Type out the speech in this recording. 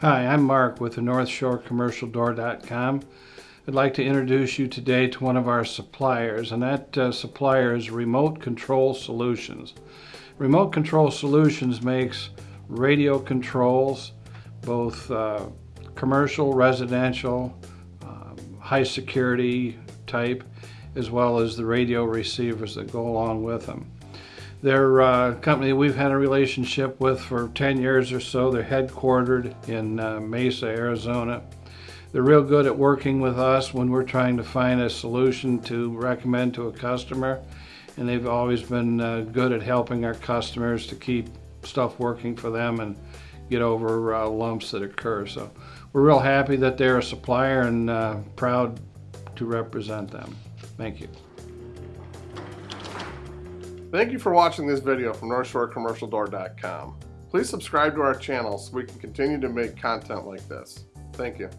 Hi, I'm Mark with the North Shore Commercial Door.com. I'd like to introduce you today to one of our suppliers, and that uh, supplier is Remote Control Solutions. Remote Control Solutions makes radio controls, both uh, commercial, residential, um, high security type, as well as the radio receivers that go along with them. They're a company we've had a relationship with for 10 years or so. They're headquartered in uh, Mesa, Arizona. They're real good at working with us when we're trying to find a solution to recommend to a customer. And they've always been uh, good at helping our customers to keep stuff working for them and get over uh, lumps that occur. So we're real happy that they're a supplier and uh, proud to represent them. Thank you. Thank you for watching this video from NorthshoreCommercialDoor.com. Please subscribe to our channel so we can continue to make content like this. Thank you.